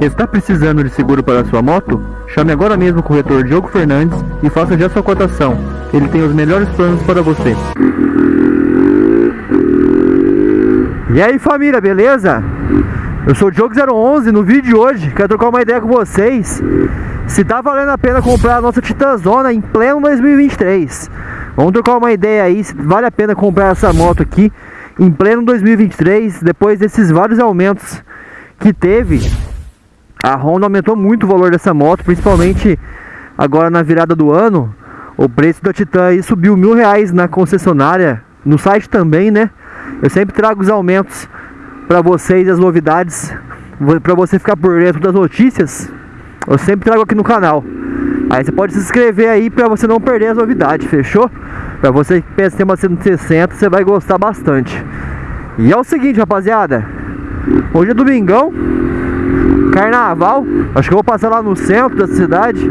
Está precisando de seguro para sua moto? Chame agora mesmo o corretor Diogo Fernandes e faça já sua cotação. Ele tem os melhores planos para você. E aí família, beleza? Eu sou o Diogo011, no vídeo de hoje quero trocar uma ideia com vocês Se tá valendo a pena comprar a nossa Titanzona em pleno 2023 Vamos trocar uma ideia aí se vale a pena comprar essa moto aqui em pleno 2023 Depois desses vários aumentos que teve A Honda aumentou muito o valor dessa moto, principalmente agora na virada do ano O preço da Titan aí subiu mil reais na concessionária, no site também né eu sempre trago os aumentos para vocês, as novidades, para você ficar por dentro das notícias. Eu sempre trago aqui no canal. Aí você pode se inscrever aí para você não perder as novidades, fechou? Para você que pensa em uma 160, você vai gostar bastante. E é o seguinte, rapaziada. Hoje é domingão, carnaval. Acho que eu vou passar lá no centro da cidade.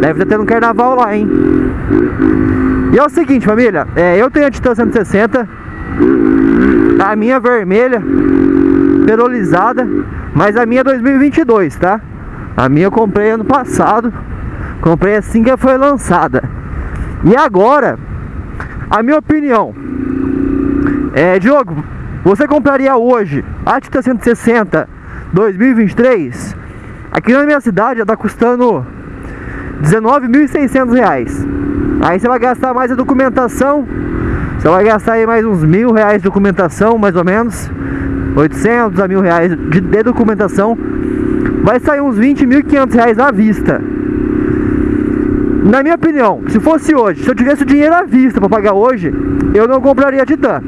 Deve estar tendo um carnaval lá, hein? E é o seguinte, família. É, eu tenho a Titan 160 a minha vermelha, perolizada, mas a minha é 2022, tá? A minha eu comprei ano passado, comprei assim que foi lançada. E agora, a minha opinião é, Diogo, você compraria hoje a Tita 160 2023? Aqui na minha cidade já tá custando 19.600 reais. Aí você vai gastar mais a documentação você vai gastar aí mais uns mil reais de documentação, mais ou menos 800 a mil reais de, de documentação Vai sair uns 20 mil reais à vista Na minha opinião, se fosse hoje, se eu tivesse o dinheiro à vista para pagar hoje Eu não compraria a Titan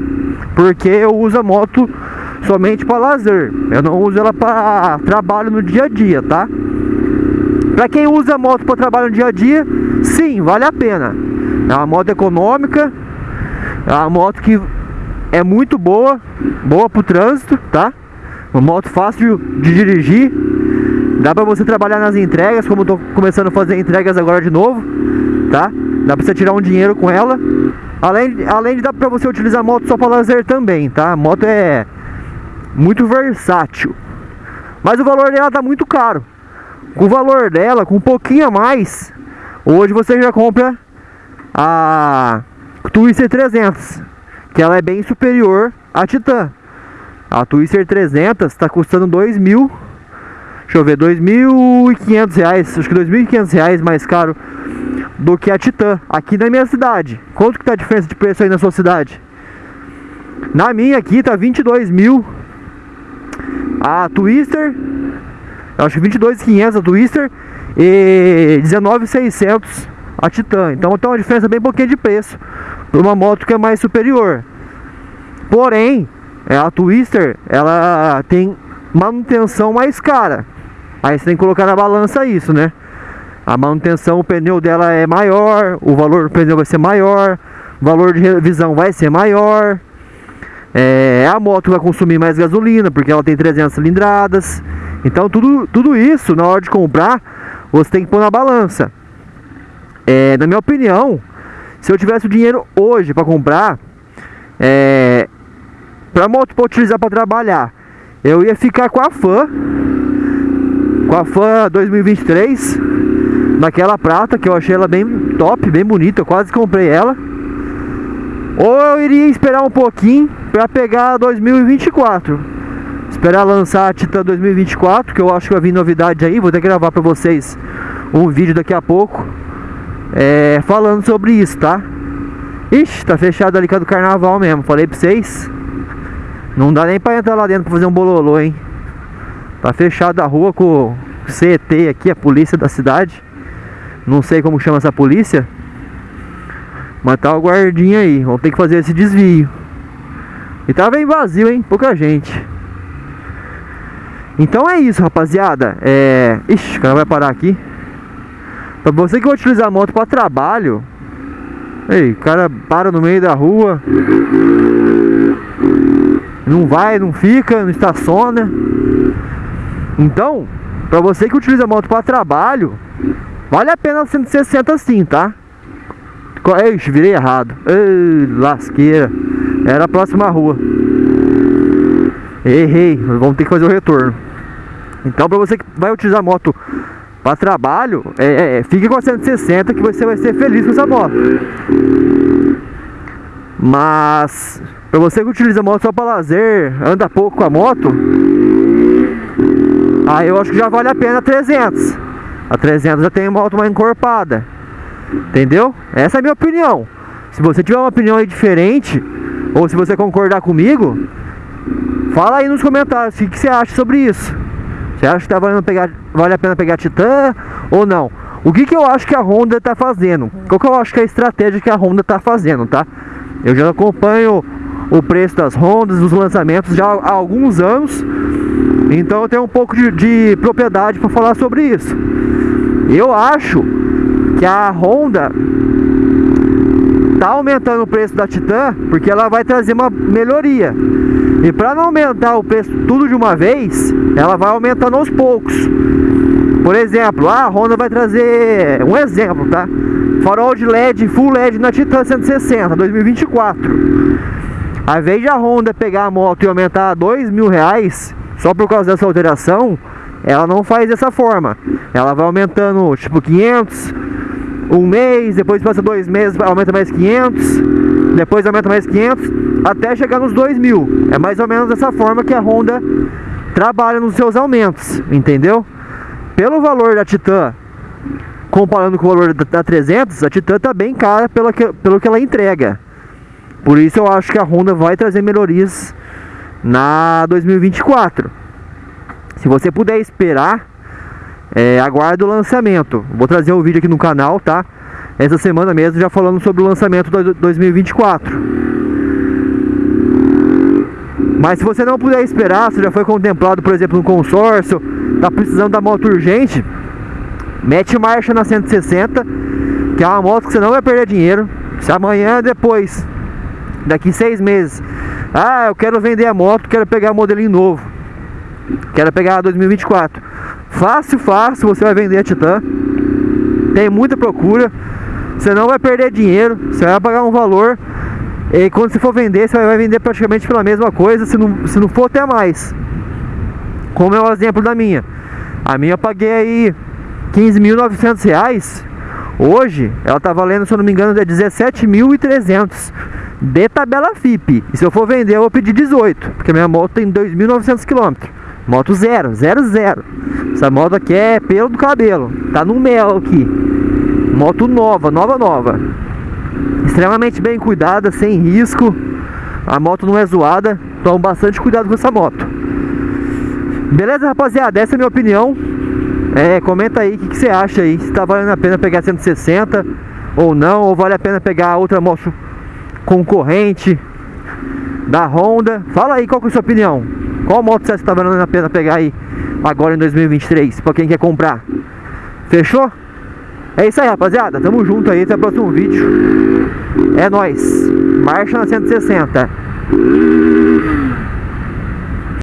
Porque eu uso a moto somente para lazer Eu não uso ela para trabalho no dia a dia, tá? Para quem usa moto para trabalho no dia a dia, sim, vale a pena É uma moto econômica é uma moto que é muito boa, boa pro trânsito, tá? Uma moto fácil de dirigir. Dá pra você trabalhar nas entregas, como eu tô começando a fazer entregas agora de novo, tá? Dá pra você tirar um dinheiro com ela. Além, além de dar pra você utilizar a moto só pra lazer também, tá? A moto é muito versátil. Mas o valor dela tá muito caro. Com o valor dela, com um pouquinho a mais, hoje você já compra a Twister 300, que ela é bem superior à Titan. A Twister 300 está custando 2 mil, deixa eu ver, 2.500 reais, acho que 2.500 reais mais caro do que a Titan, aqui na minha cidade. Quanto que tá a diferença de preço aí na sua cidade? Na minha aqui tá 22 mil a Twister, acho que 22.500 a Twister e 19.600 a Titan. Então tem uma diferença bem pouquinho de preço para uma moto que é mais superior. Porém, é, a Twister ela tem manutenção mais cara. Aí você tem que colocar na balança isso, né? A manutenção, o pneu dela é maior, o valor do pneu vai ser maior, o valor de revisão vai ser maior. É, a moto vai consumir mais gasolina, porque ela tem 300 cilindradas. Então tudo, tudo isso, na hora de comprar, você tem que pôr na balança. É, na minha opinião, se eu tivesse o dinheiro hoje para comprar, é, para moto para utilizar para trabalhar, eu ia ficar com a Fan, com a Fan 2023, naquela prata que eu achei ela bem top, bem bonita, eu quase comprei ela. Ou eu iria esperar um pouquinho para pegar 2024. Esperar lançar a Titan 2024, que eu acho que vai vir novidade aí, vou ter que gravar para vocês um vídeo daqui a pouco é, falando sobre isso, tá? Ixi, tá fechado ali com a do carnaval mesmo, falei pra vocês. Não dá nem pra entrar lá dentro pra fazer um bololô, hein? Tá fechado a rua com CET aqui, a polícia da cidade. Não sei como chama essa polícia. Tá o guardinha aí, vamos ter que fazer esse desvio. E tá bem vazio, hein? Pouca gente. Então é isso, rapaziada. É... Ixi, o cara vai parar aqui. Pra você que vai utilizar a moto para trabalho, ei, o cara para no meio da rua, não vai, não fica, não estaciona. Então, para você que utiliza a moto para trabalho, vale a pena 160 sim, tá? Ixi, virei errado. Ei, lasqueira. Era a próxima rua. Errei, vamos ter que fazer o retorno. Então para você que vai utilizar a moto para trabalho, é, é, fique com a 160 que você vai ser feliz com essa moto. Mas para você que utiliza a moto só para lazer, anda pouco com a moto, aí eu acho que já vale a pena a 300. A 300 já tem moto mais encorpada. Entendeu? Essa é a minha opinião. Se você tiver uma opinião aí diferente, ou se você concordar comigo, fala aí nos comentários o que, você acha sobre isso. Você acha que tá valendo pegar, vale a pena pegar a Titan ou não? O que, que eu acho que a Honda está fazendo? Qual que eu acho que é a estratégia que a Honda está fazendo, tá? Eu já acompanho o preço das Hondas, dos lançamentos já há alguns anos. Então eu tenho um pouco de, de propriedade para falar sobre isso. Eu acho que a Honda tá aumentando o preço da Titan porque ela vai trazer uma melhoria. E para não aumentar o preço tudo de uma vez, ela vai aumentando aos poucos. Por exemplo, a Honda vai trazer um exemplo, tá? Farol de LED, full LED na Titan 160 2024. Ao invés de a Honda pegar a moto e aumentar a dois mil reais só por causa dessa alteração, ela não faz dessa forma. Ela vai aumentando tipo 500, um mês, depois passa dois meses, aumenta mais 500, depois aumenta mais 500, até chegar nos 2 mil. É mais ou menos dessa forma que a Honda trabalha nos seus aumentos, entendeu? Pelo valor da Titan, comparando com o valor da 300, a Titan está bem cara pelo que, pelo que ela entrega. Por isso eu acho que a Honda vai trazer melhorias na 2024. Se você puder esperar, é, o lançamento. Vou trazer um vídeo aqui no canal, tá? Essa semana mesmo já falando sobre o lançamento do 2024. Mas se você não puder esperar, se já foi contemplado, por exemplo, no consórcio, tá precisando da moto urgente, mete marcha na 160, que é uma moto que você não vai perder dinheiro. Se amanhã, depois, daqui seis meses, ah, eu quero vender a moto, quero pegar um modelinho novo, quero pegar a 2024. Fácil, fácil, você vai vender a Titan. Tem muita procura. Você não vai perder dinheiro, você vai pagar um valor. E quando você for vender, você vai vender praticamente pela mesma coisa, se não, se não for até mais. Como é o exemplo da minha. A minha eu paguei aí 15.900 reais. Hoje ela tá valendo, se eu não me engano, é 17.300 de tabela FIP. E se eu for vender, eu vou pedir 18, porque minha moto tem 2.900 km. Moto zero, zero, zero. Essa moto aqui é pelo do cabelo. Tá no mel aqui. Moto nova, nova, nova. Extremamente bem cuidada, sem risco. A moto não é zoada. Toma bastante cuidado com essa moto. Beleza, rapaziada? Essa é a minha opinião. É, comenta aí o que, que, você acha aí. Se tá valendo a pena pegar 160 ou não. Ou vale a pena pegar outra moto concorrente da Honda. Fala aí qual que é a sua opinião. Qual moto você está valendo a pena pegar aí agora em 2023 para quem quer comprar? Fechou? É isso aí, rapaziada. Tamo junto aí. Até o próximo vídeo. É nóis. Marcha na 160.